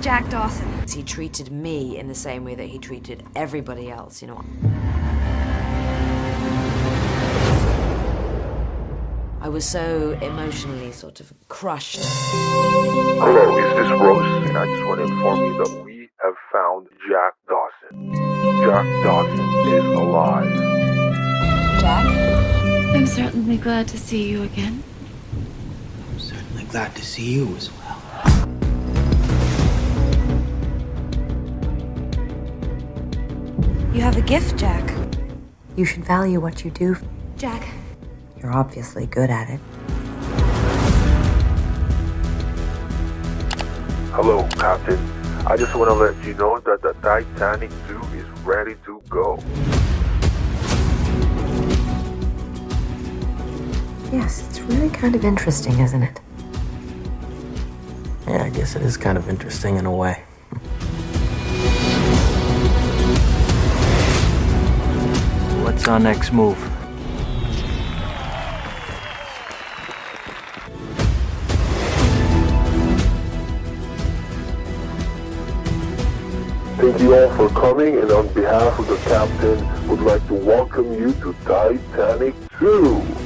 Jack Dawson. He treated me in the same way that he treated everybody else, you know. I was so emotionally sort of crushed. Hello, is this Rose? And I just want to inform you that we have found Jack Dawson. Jack Dawson is alive. Jack? I'm certainly glad to see you again. I'm certainly glad to see you as well. You have a gift, Jack. You should value what you do. Jack, You're obviously good at it. Hello, Captain. I just want to let you know that the Titanic 2 is ready to go. Yes, it's really kind of interesting, isn't it? Yeah, I guess it is kind of interesting in a way. Our next move? Thank you all for coming, and on behalf of the captain, would like to welcome you to Titanic 2.